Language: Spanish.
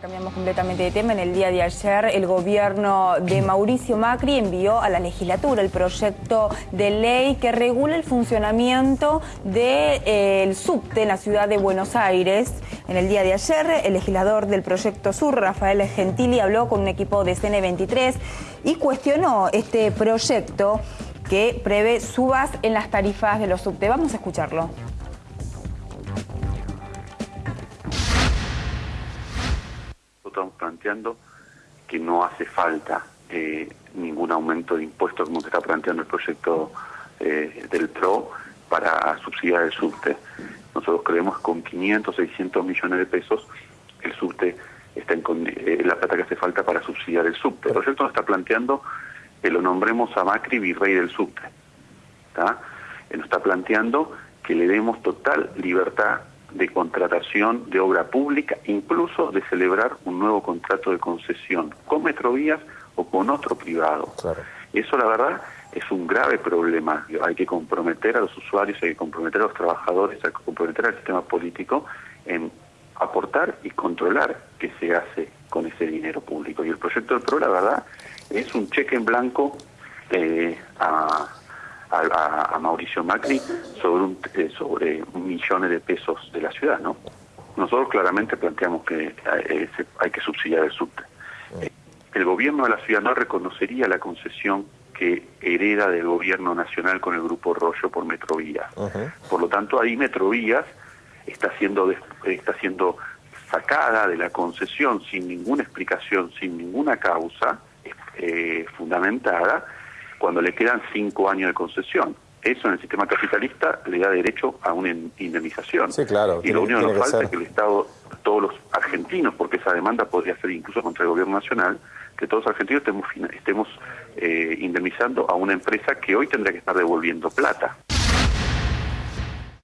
Cambiamos completamente de tema. En el día de ayer, el gobierno de Mauricio Macri envió a la legislatura el proyecto de ley que regula el funcionamiento del subte en la ciudad de Buenos Aires. En el día de ayer, el legislador del proyecto Sur, Rafael Gentili, habló con un equipo de CN23 y cuestionó este proyecto que prevé subas en las tarifas de los subte. Vamos a escucharlo. Estamos planteando que no hace falta eh, ningún aumento de impuestos como que está planteando el proyecto eh, del PRO para subsidiar el subte. Nosotros creemos que con 500, 600 millones de pesos el subte está en eh, la plata que hace falta para subsidiar el subte. El proyecto nos está planteando que lo nombremos a Macri virrey del subte. Nos está planteando que le demos total libertad de contratación de obra pública, incluso de celebrar un nuevo contrato de concesión con Metrovías o con otro privado. Eso la verdad es un grave problema. Hay que comprometer a los usuarios, hay que comprometer a los trabajadores, hay que comprometer al sistema político en aportar y controlar qué se hace con ese dinero público. Y el proyecto del PRO, la verdad, es un cheque en blanco eh, a a, Mauricio Macri sobre un, eh, sobre millones de pesos de la ciudad, ¿no? Nosotros claramente planteamos que eh, hay que subsidiar el subte. Eh, el gobierno de la ciudad no reconocería la concesión que hereda del gobierno nacional con el Grupo Rollo por Metrovías. Por lo tanto, ahí Metrovías está siendo, está siendo sacada de la concesión sin ninguna explicación, sin ninguna causa fundamentada, cuando le quedan cinco años de concesión. Eso en el sistema capitalista le da derecho a una indemnización. Sí, claro. Y lo único que nos falta es que el Estado, todos los argentinos, porque esa demanda podría ser incluso contra el gobierno nacional, que todos los argentinos estemos, estemos eh, indemnizando a una empresa que hoy tendría que estar devolviendo plata.